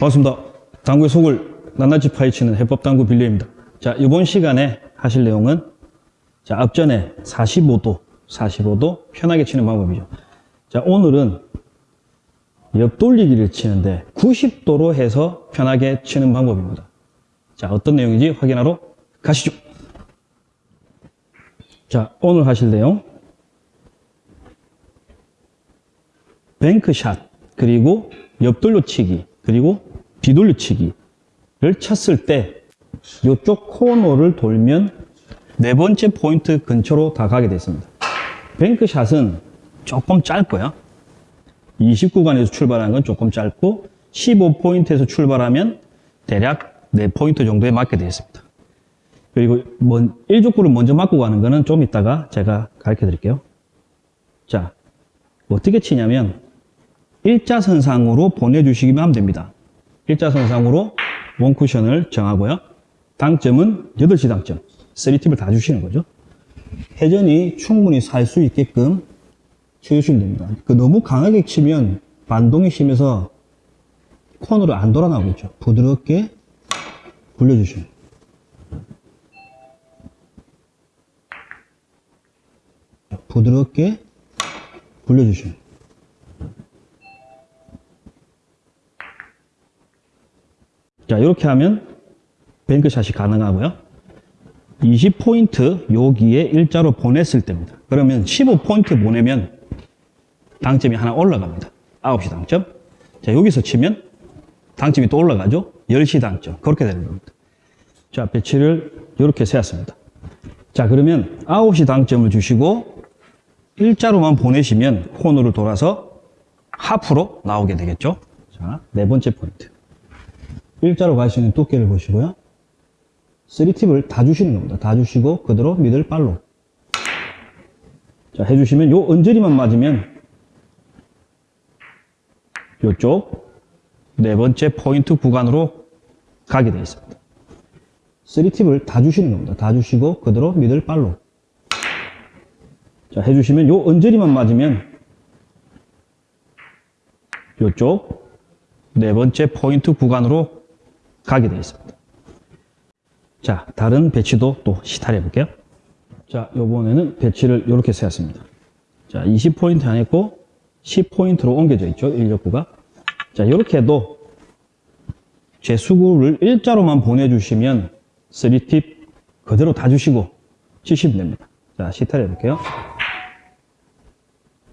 반갑습니다. 당구의 속을 낱낱이 파헤치는 해법 당구 빌려입니다. 자, 이번 시간에 하실 내용은 자, 앞전에 45도, 45도 편하게 치는 방법이죠. 자, 오늘은 옆돌리기를 치는데 90도로 해서 편하게 치는 방법입니다. 자, 어떤 내용인지 확인하러 가시죠. 자, 오늘 하실 내용 뱅크샷, 그리고 옆돌려 치기, 그리고 뒤돌려 치기를 쳤을 때 이쪽 코너를 돌면 네 번째 포인트 근처로 다 가게 됐습니다. 뱅크샷은 조금 짧고요. 20구간에서 출발하는 건 조금 짧고 15포인트에서 출발하면 대략 4포인트 정도에 맞게 되어 있습니다. 그리고 먼, 1족구를 먼저 맞고 가는 거는 좀 이따가 제가 가르쳐 드릴게요. 자, 어떻게 치냐면 일자선상으로 보내주시기만 하면 됩니다. 일자선상으로 원쿠션을 정하고요. 당점은 8시 당점. 3팁을 다 주시는 거죠. 회전이 충분히 살 수 있게끔 쳐주시면 됩니다. 그 너무 강하게 치면 반동이 심해서 코너를 안 돌아 나오겠죠. 부드럽게 굴려주시면. 부드럽게 굴려주시면. 자, 이렇게 하면 뱅크샷이 가능하고요. 20포인트 여기에 일자로 보냈을 때입니다. 그러면 15포인트 보내면 당점이 하나 올라갑니다. 9시 당점. 자, 여기서 치면 당점이 또 올라가죠. 10시 당점. 그렇게 되는 겁니다. 자, 배치를 이렇게 세웠습니다. 자, 그러면 9시 당점을 주시고 일자로만 보내시면 코너를 돌아서 하프로 나오게 되겠죠. 자, 네 번째 포인트. 일자로 갈 수 있는 두께를 보시고요. 3팁을 다 주시는 겁니다. 다 주시고 그대로 미들 발로 자 해주시면 요 언저리만 맞으면 요쪽 네 번째 포인트 구간으로 가게 되어 있습니다. 3팁을 다 주시는 겁니다. 다 주시고 그대로 미들 발로 자 해주시면 요 언저리만 맞으면 요쪽 네 번째 포인트 구간으로 가게 되어 있습니다. 자, 다른 배치도 또 시탈해 볼게요. 자, 요번에는 배치를 이렇게 세웠습니다. 자, 20포인트 안 했고 10포인트로 옮겨져 있죠. 인력구가. 자, 이렇게 해도 제 수구를 일자로만 보내주시면 3팁 그대로 다 주시고 치시면 됩니다. 자, 시탈해 볼게요.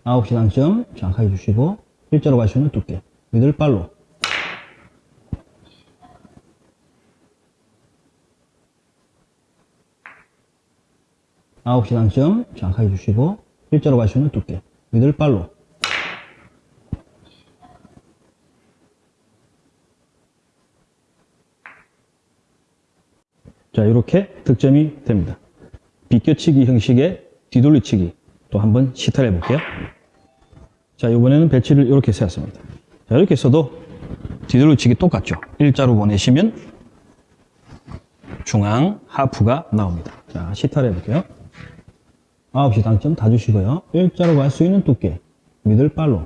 9시 당점 정확하게 주시고 일자로 가시면 두께 미들발로 아홉 시 당점 정확하게 주시고 일자로 가시면 두께. 미들발로. 자 이렇게 득점이 됩니다. 비껴치기 형식의 뒤돌리치기. 또 한번 시탈해 볼게요. 자 이번에는 배치를 이렇게 세웠습니다. 자 이렇게 써도 뒤돌리치기 똑같죠. 일자로 보내시면 중앙 하프가 나옵니다. 자 시탈해 볼게요 9시 당점 다 주시고요. 일자로 갈 수 있는 두께, 미들발로.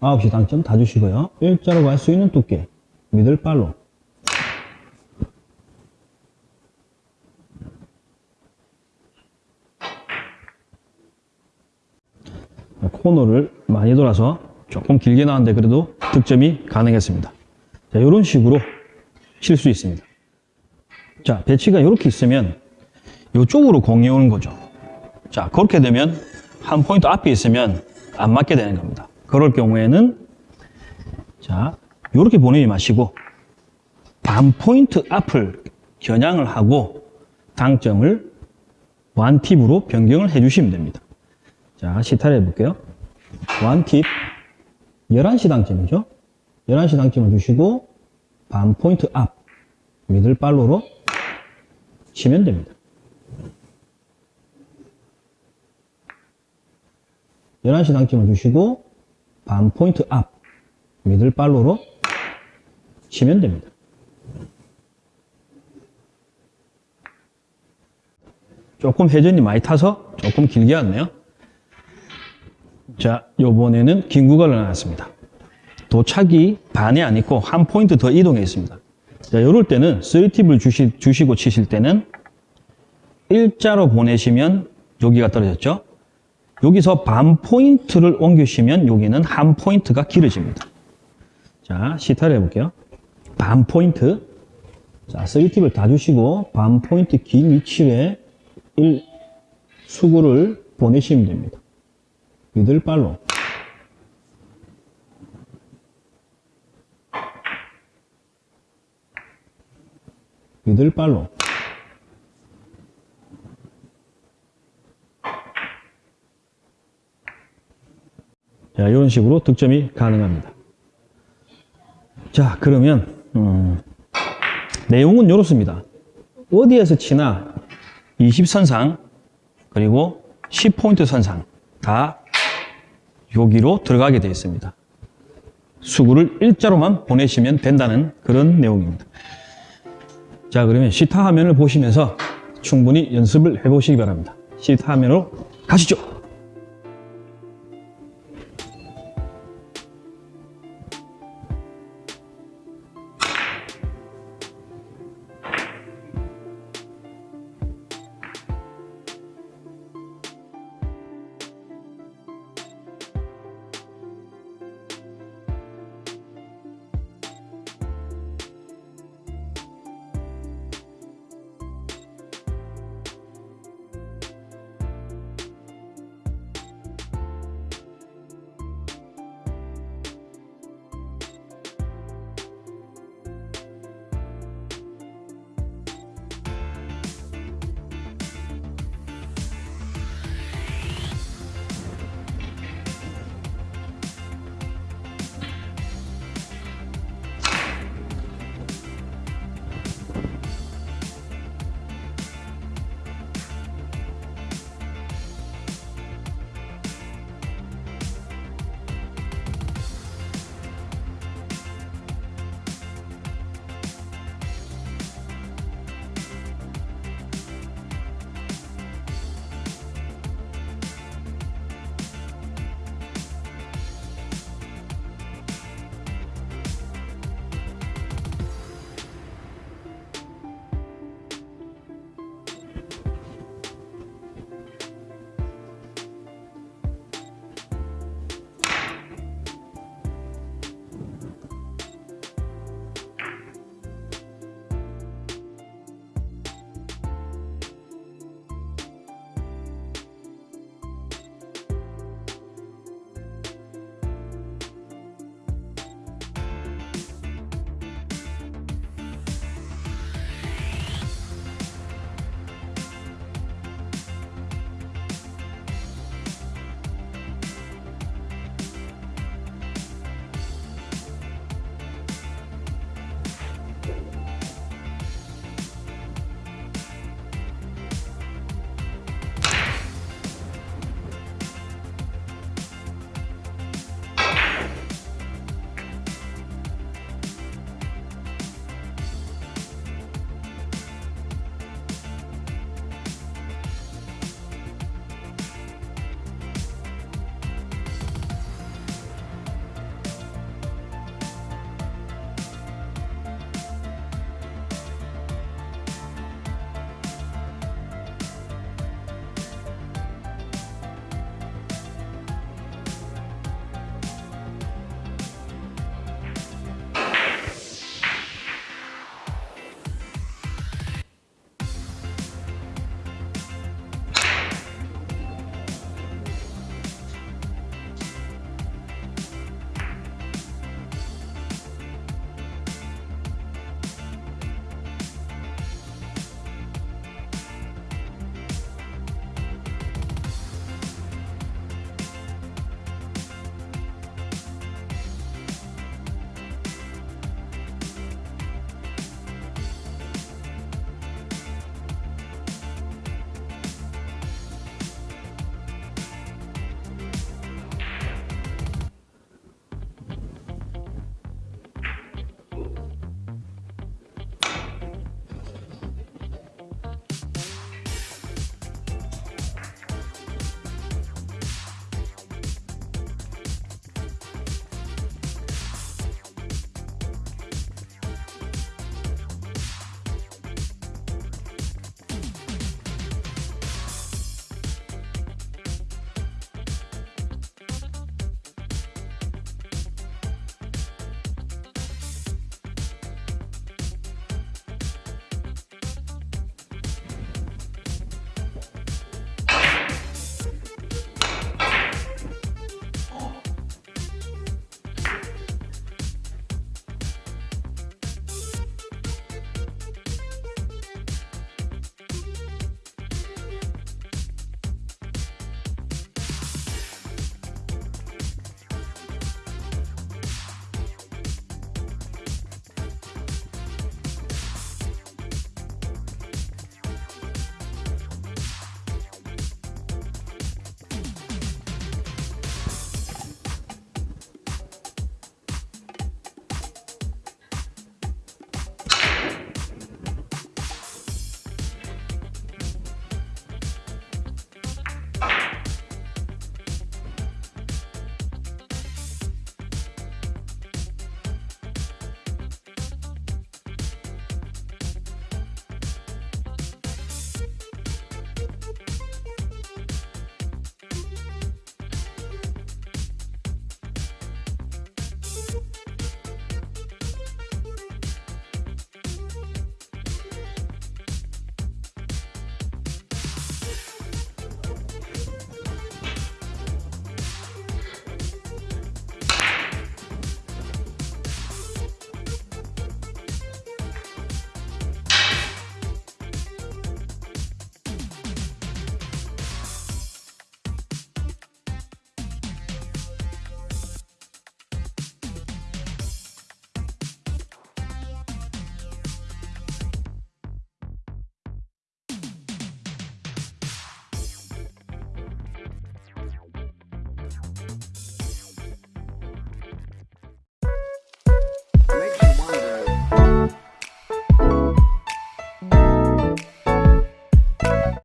아홉 시 당점 다 주시고요. 일자로 갈 수 있는 두께, 미들발로. 코너를 많이 돌아서 조금 길게 나왔는데 그래도 득점이 가능했습니다. 자, 이런 식으로 칠 수 있습니다. 자, 배치가 이렇게 있으면 이쪽으로 공이 오는 거죠. 자, 그렇게 되면 한 포인트 앞에 있으면 안 맞게 되는 겁니다. 그럴 경우에는 자, 이렇게 보내지 마시고 반 포인트 앞을 겨냥을 하고 당점을 완팁으로 변경을 해주시면 됩니다. 자, 시탈해 볼게요. 완팁 11시 당점이죠. 11시 당점을 주시고 반 포인트 앞 미들발로로 치면 됩니다. 11시 당점을 주시고 반 포인트 앞 미들발로로 치면 됩니다. 조금 회전이 많이 타서 조금 길게 왔네요. 자, 요번에는 긴 구간을 나왔습니다. 도착이 반이 아니고 한 포인트 더 이동해 있습니다. 자, 이럴 때는 3팁을 주시, 주시고 치실 때는 일자로 보내시면 여기가 떨어졌죠. 여기서 반 포인트를 옮기시면 여기는 한 포인트가 길어집니다. 자, 시타를 해볼게요. 반 포인트. 자, 3팁을 다 주시고 반 포인트 긴 위치에 1 수구를 보내시면 됩니다. 미들발로. 미들발로. 자, 이런 식으로 득점이 가능합니다. 자, 그러면 음, 내용은 이렇습니다. 어디에서 치나 20선상 그리고 10포인트 선상 다 여기로 들어가게 되어 있습니다. 수구를 일자로만 보내시면 된다는 그런 내용입니다. 자, 그러면 시타 화면을 보시면서 충분히 연습을 해보시기 바랍니다. 시타 화면으로 가시죠.